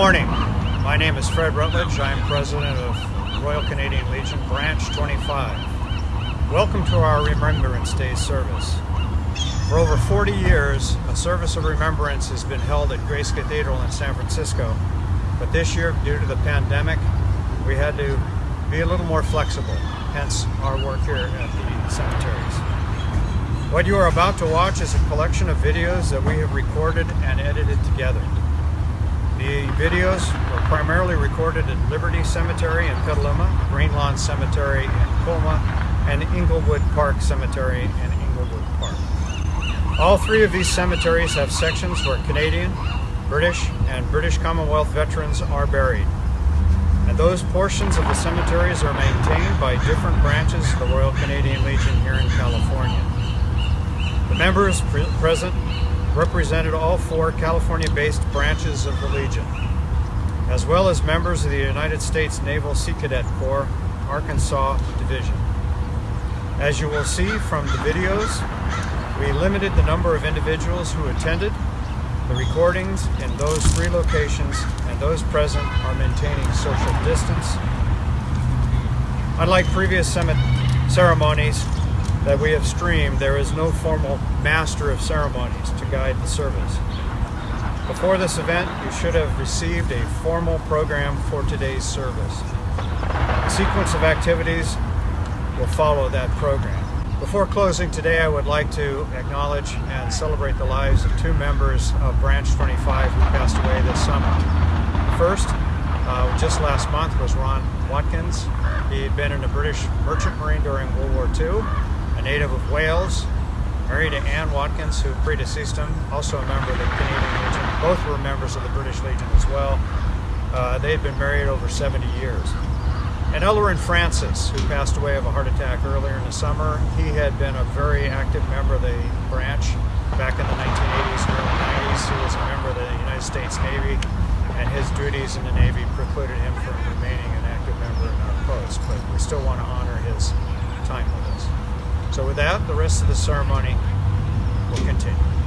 Good morning. My name is Fred Rutledge. I am president of Royal Canadian Legion Branch 25. Welcome to our Remembrance Day service. For over 40 years, a service of remembrance has been held at Grace Cathedral in San Francisco, but this year, due to the pandemic, we had to be a little more flexible, hence our work here at the cemeteries. What you are about to watch is a collection of videos that we have recorded and edited together. The videos were primarily recorded at Liberty Cemetery in Petaluma, Greenlawn Cemetery in Colma, and Inglewood Park Cemetery in Inglewood Park. All three of these cemeteries have sections where Canadian, British, and British Commonwealth veterans are buried. And those portions of the cemeteries are maintained by different branches of the Royal Canadian Legion here in California. The members pre present represented all four California-based branches of the Legion, as well as members of the United States Naval Sea Cadet Corps, Arkansas Division. As you will see from the videos, we limited the number of individuals who attended. The recordings in those three locations and those present are maintaining social distance. Unlike previous ceremonies, that we have streamed, there is no formal master of ceremonies to guide the service. Before this event, you should have received a formal program for today's service. A sequence of activities will follow that program. Before closing today, I would like to acknowledge and celebrate the lives of two members of Branch 25 who passed away this summer. First, uh, just last month was Ron Watkins. He had been in the British Merchant Marine during World War II a native of Wales, married to Anne Watkins, who predeceased him, also a member of the Canadian Legion. Both were members of the British Legion as well. Uh, they had been married over 70 years. And Ellerin Francis, who passed away of a heart attack earlier in the summer, he had been a very active member of the branch back in the 1980s and early 90s. He was a member of the United States Navy, and his duties in the Navy precluded him from remaining an active member in our post, but we still want to honor his time with us. So with that, the rest of the ceremony will continue.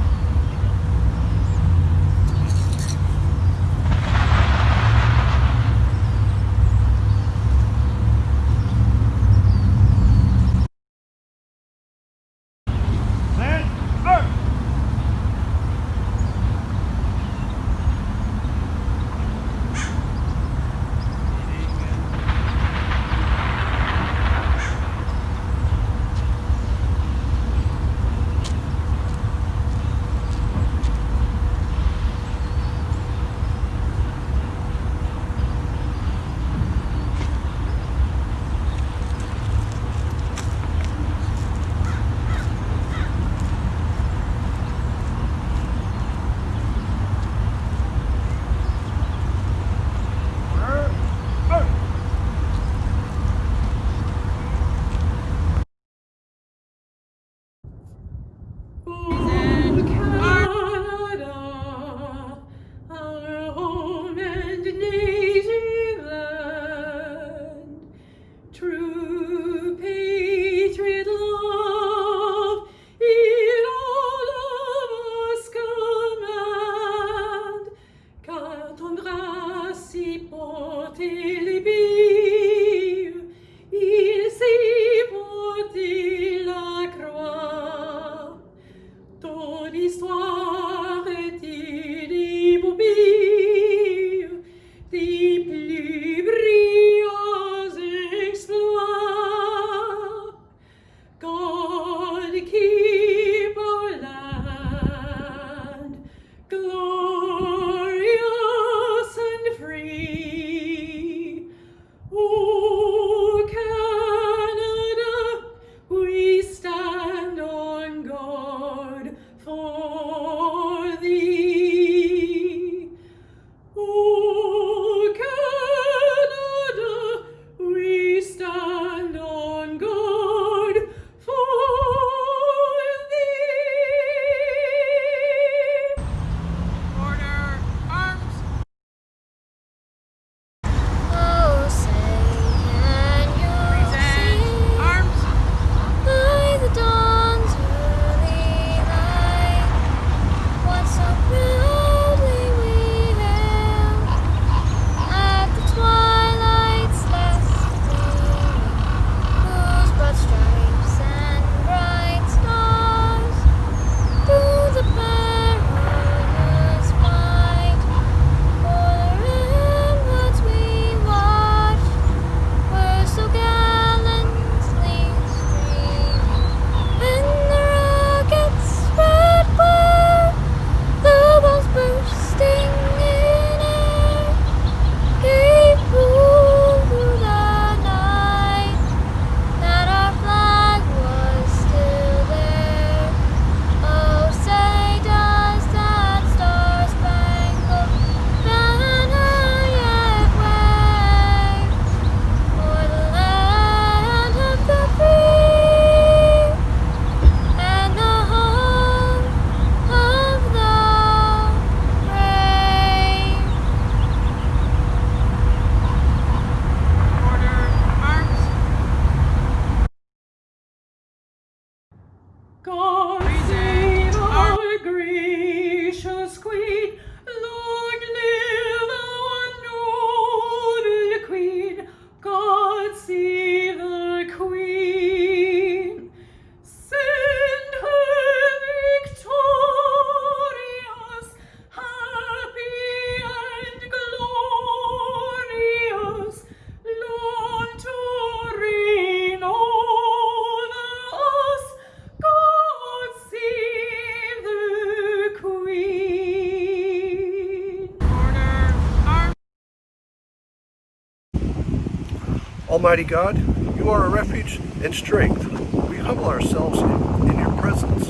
Almighty God, you are a refuge and strength. We humble ourselves in, in your presence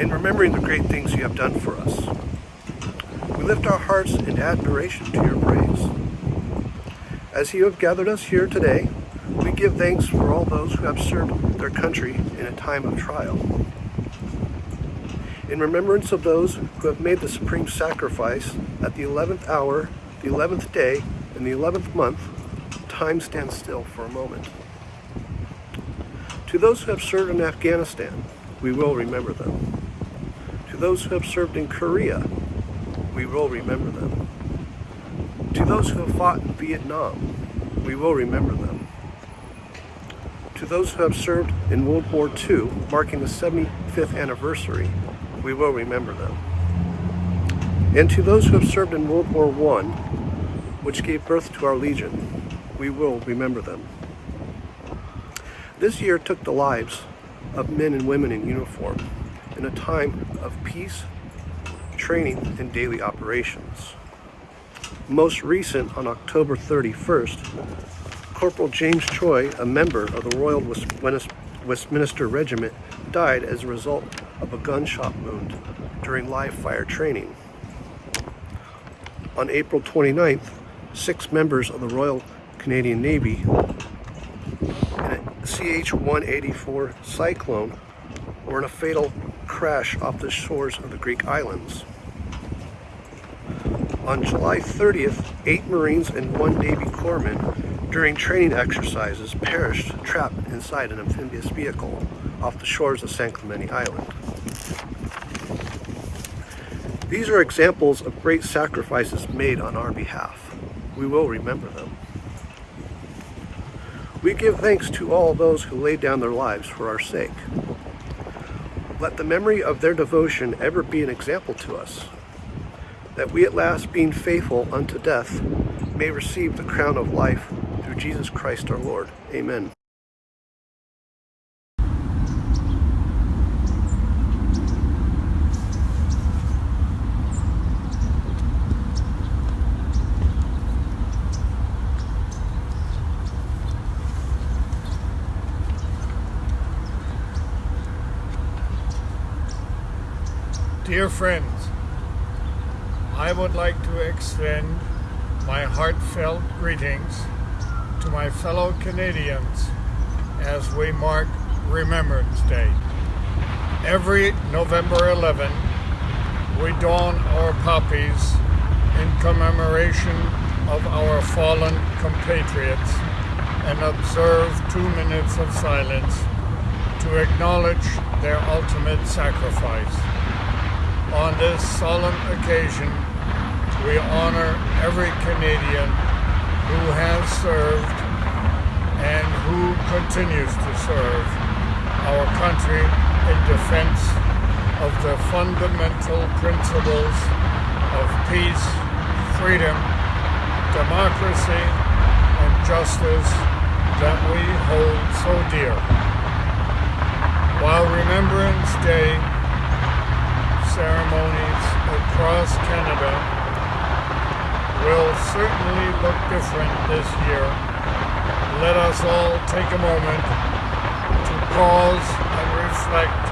in remembering the great things you have done for us. We lift our hearts in admiration to your praise. As you have gathered us here today, we give thanks for all those who have served their country in a time of trial. In remembrance of those who have made the supreme sacrifice at the 11th hour, the 11th day, and the 11th month, time stands still for a moment. To those who have served in Afghanistan, we will remember them. To those who have served in Korea, we will remember them. To those who have fought in Vietnam, we will remember them. To those who have served in World War II, marking the 75th anniversary, we will remember them. And to those who have served in World War I, which gave birth to our Legion, we will remember them. This year took the lives of men and women in uniform in a time of peace, training, and daily operations. Most recent, on October 31st, Corporal James Choi, a member of the Royal Westminster Regiment, died as a result of a gunshot wound during live fire training. On April 29th, six members of the Royal Canadian Navy in a CH-184 Cyclone were in a fatal crash off the shores of the Greek islands. On July 30th, eight Marines and one Navy corpsman during training exercises perished trapped inside an amphibious vehicle off the shores of San Clemente Island. These are examples of great sacrifices made on our behalf. We will remember them. We give thanks to all those who laid down their lives for our sake. Let the memory of their devotion ever be an example to us, that we at last, being faithful unto death, may receive the crown of life through Jesus Christ our Lord. Amen. Dear friends, I would like to extend my heartfelt greetings to my fellow Canadians as we mark Remembrance Day. Every November 11, we don our poppies in commemoration of our fallen compatriots and observe two minutes of silence to acknowledge their ultimate sacrifice. On this solemn occasion, we honor every Canadian who has served and who continues to serve our country in defense of the fundamental principles of peace, freedom, democracy, and justice that we hold so dear. While Remembrance Day ceremonies across Canada will certainly look different this year. Let us all take a moment to pause and reflect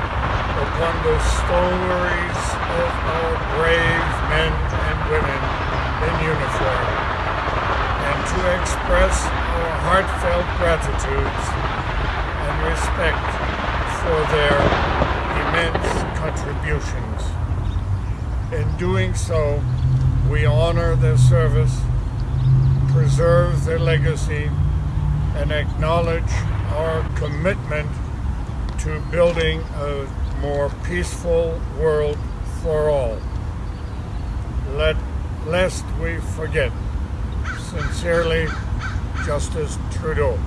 upon the stories of our brave men and women in uniform and to express our heartfelt gratitudes and respect for their immense contributions. In doing so, we honor their service, preserve their legacy, and acknowledge our commitment to building a more peaceful world for all. Let, lest we forget, sincerely, Justin Trudeau.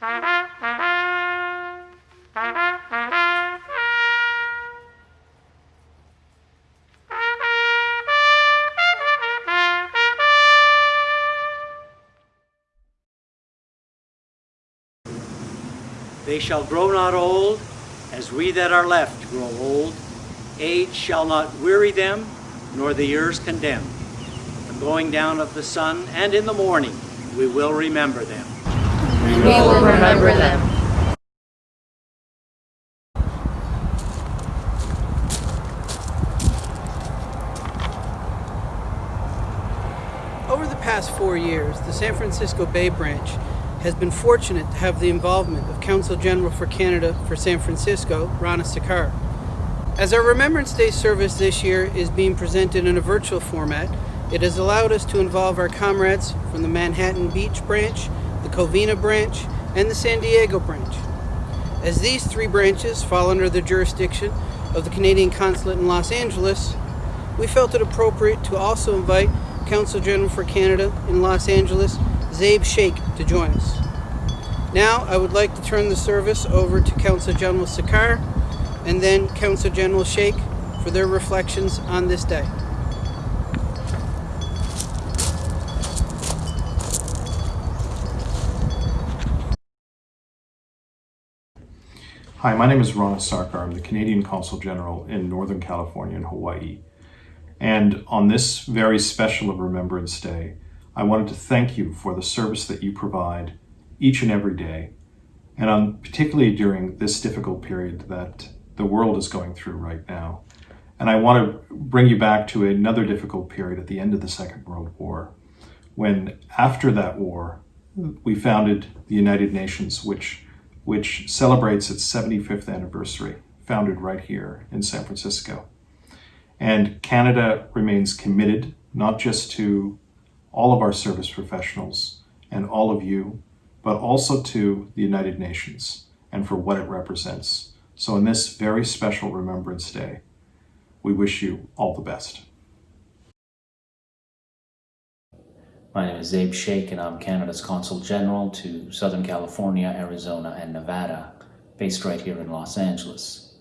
They shall grow not old, as we that are left grow old. Age shall not weary them, nor the years condemn. The going down of the sun, and in the morning we will remember them. We will remember them. Over the past four years, the San Francisco Bay Branch has been fortunate to have the involvement of Consul General for Canada for San Francisco, Rana Sarkar. As our Remembrance Day service this year is being presented in a virtual format, it has allowed us to involve our comrades from the Manhattan Beach branch, the Covina branch, and the San Diego branch. As these three branches fall under the jurisdiction of the Canadian Consulate in Los Angeles, we felt it appropriate to also invite Consul General for Canada in Los Angeles, Zaib Shaikh, to join us. Now, I would like to turn the service over to Consul General Sarkar and then Consul General Sheikh for their reflections on this day. Hi, my name is Rana Sarkar. I'm the Canadian Consul General in Northern California and Hawaii. And on this very special of Remembrance Day, I wanted to thank you for the service that you provide each and every day, and on, particularly during this difficult period that the world is going through right now. And I want to bring you back to another difficult period at the end of the Second World War, when after that war, we founded the United Nations, which which celebrates its 75th anniversary, founded right here in San Francisco. And Canada remains committed not just to all of our service professionals and all of you, but also to the United Nations and for what it represents. So, in this very special Remembrance Day, we wish you all the best. My name is Zaib Shaikh, and I'm Canada's Consul General to Southern California, Arizona, and Nevada, based right here in Los Angeles.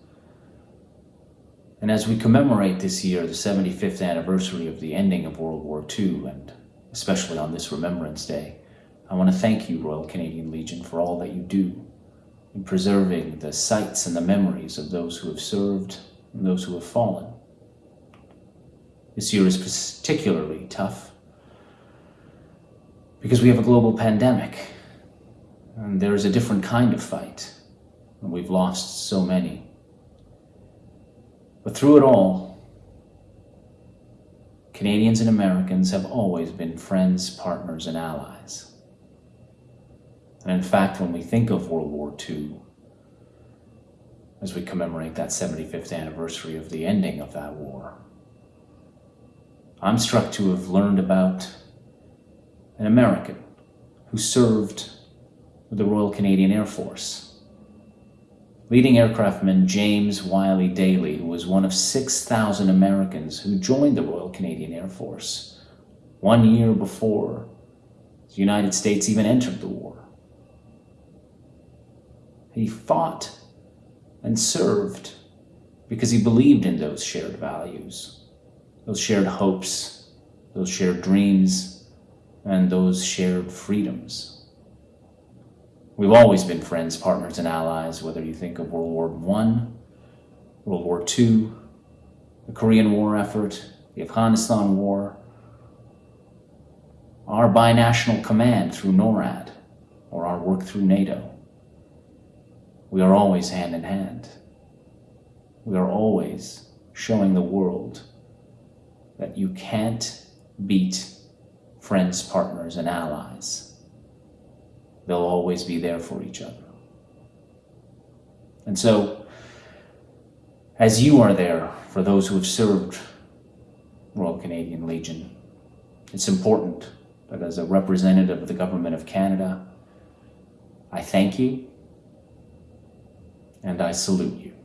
And as we commemorate this year the 75th anniversary of the ending of World War II, and especially on this Remembrance Day, I want to thank you, Royal Canadian Legion, for all that you do in preserving the sights and the memories of those who have served and those who have fallen. This year is particularly tough because we have a global pandemic and there is a different kind of fight and we've lost so many. But through it all, Canadians and Americans have always been friends, partners, and allies. And in fact, when we think of World War II, as we commemorate that 75th anniversary of the ending of that war, I'm struck to have learned about an American who served with the Royal Canadian Air Force. Leading aircraftman James Wiley Daly, who was one of 6,000 Americans who joined the Royal Canadian Air Force one year before the United States even entered the war. He fought and served because he believed in those shared values, those shared hopes, those shared dreams, and those shared freedoms. We've always been friends, partners, and allies, whether you think of World War I, World War II, the Korean War effort, the Afghanistan War, our binational command through NORAD, or our work through NATO. We are always hand in hand. We are always showing the world that you can't beat friends, partners, and allies. They'll always be there for each other. And so, as you are there for those who have served Royal Canadian Legion, it's important that as a representative of the Government of Canada, I thank you and I salute you.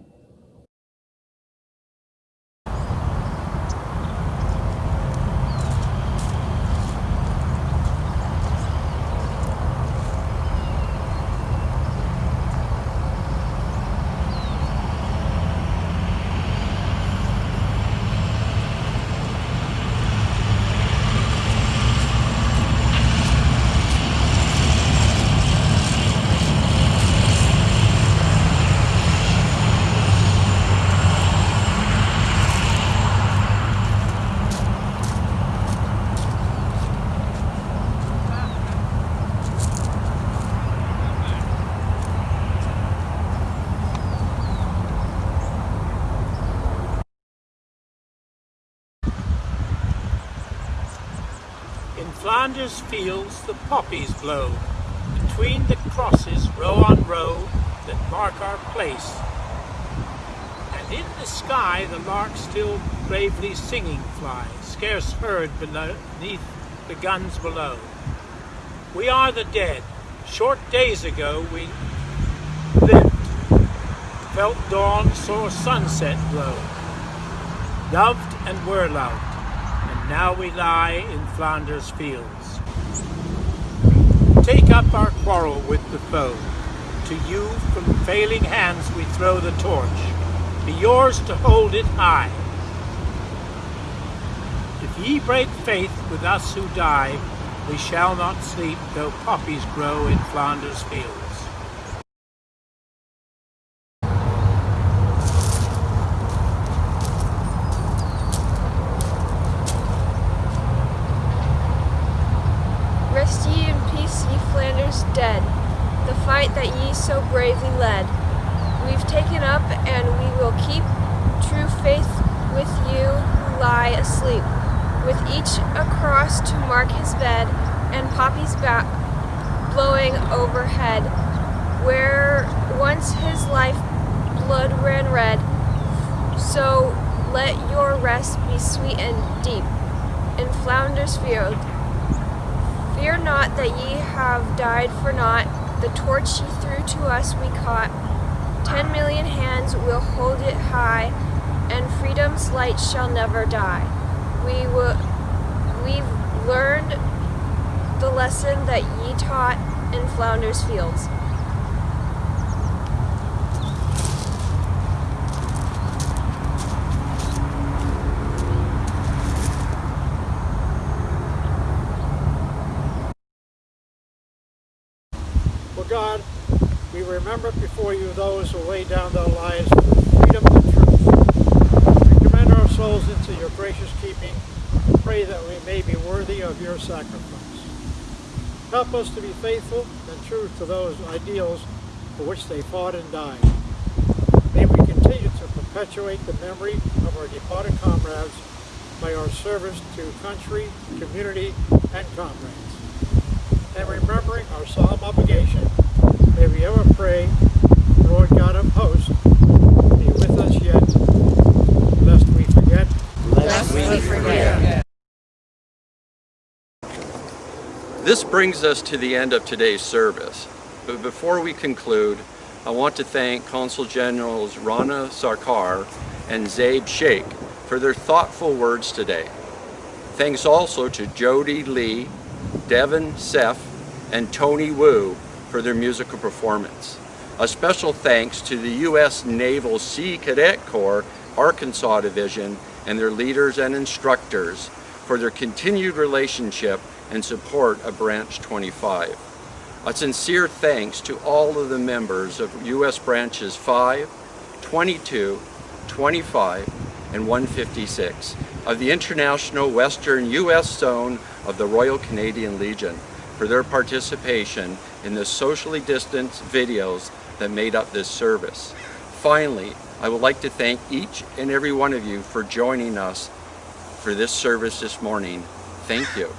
In Flanders fields the poppies blow, between the crosses row on row that mark our place. And in the sky the lark still bravely singing flies, scarce heard beneath the guns below. We are the dead. Short days ago we lived, felt dawn, saw sunset glow, loved and were loved now we lie in Flanders fields. Take up our quarrel with the foe. To you from failing hands we throw the torch. Be yours to hold it high. If ye break faith with us who die, we shall not sleep though poppies grow in Flanders fields. Rest ye in peace, ye Flanders dead, the fight that ye so bravely led. We've taken up and we will keep true faith with you who lie asleep, with each a cross to mark his bed, and poppies back blowing overhead, where once his life blood ran red. So let your rest be sweet and deep in Flanders field. Fear not that ye have died for naught. The torch ye threw to us we caught. Ten million hands will hold it high, and freedom's light shall never die. We will, we've learned the lesson that ye taught in Flanders Fields. For God, we remember before you those who laid down their lives for freedom and truth. We commend our souls into your gracious keeping and pray that we may be worthy of your sacrifice. Help us to be faithful and true to those ideals for which they fought and died. May we continue to perpetuate the memory of our departed comrades by our service to country, community, and comrades and remembering our solemn obligation, may we ever pray, Lord God of hosts, be with us yet, lest we forget. Lest we forget. This brings us to the end of today's service. But before we conclude, I want to thank Consul Generals Rana Sarkar and Zaib Shaikh for their thoughtful words today. Thanks also to Jody Lee, Devin Seff, and Tony Wu for their musical performance. A special thanks to the U.S. Naval Sea Cadet Corps Arkansas Division and their leaders and instructors for their continued relationship and support of Branch 25. A sincere thanks to all of the members of U.S. Branches 5, 22, 25, and 156 of the International Western U.S. Zone of the Royal Canadian Legion for their participation in the socially distanced videos that made up this service. Finally, I would like to thank each and every one of you for joining us for this service this morning. Thank you.